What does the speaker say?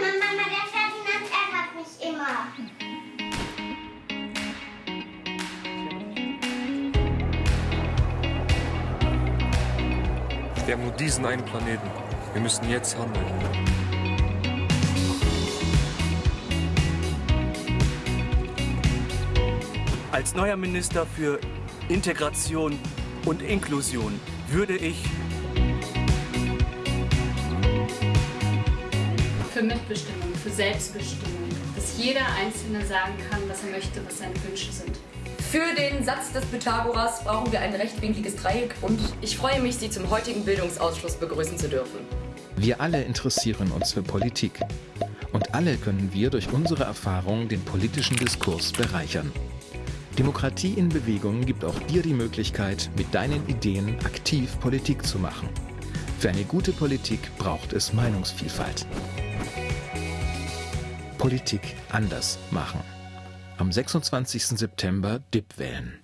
Mama, Mama, der Ferdinand ärgert mich immer. Wir haben nur diesen einen Planeten. Wir müssen jetzt handeln. Als neuer Minister für Integration und Inklusion würde ich für Mitbestimmung, für Selbstbestimmung, dass jeder Einzelne sagen kann, was er möchte, was seine Wünsche sind. Für den Satz des Pythagoras brauchen wir ein rechtwinkliges Dreieck und ich freue mich, Sie zum heutigen Bildungsausschuss begrüßen zu dürfen. Wir alle interessieren uns für Politik. Und alle können wir durch unsere Erfahrung den politischen Diskurs bereichern. Demokratie in Bewegung gibt auch dir die Möglichkeit, mit deinen Ideen aktiv Politik zu machen. Für eine gute Politik braucht es Meinungsvielfalt. Politik anders machen. Am 26. September DIP wählen.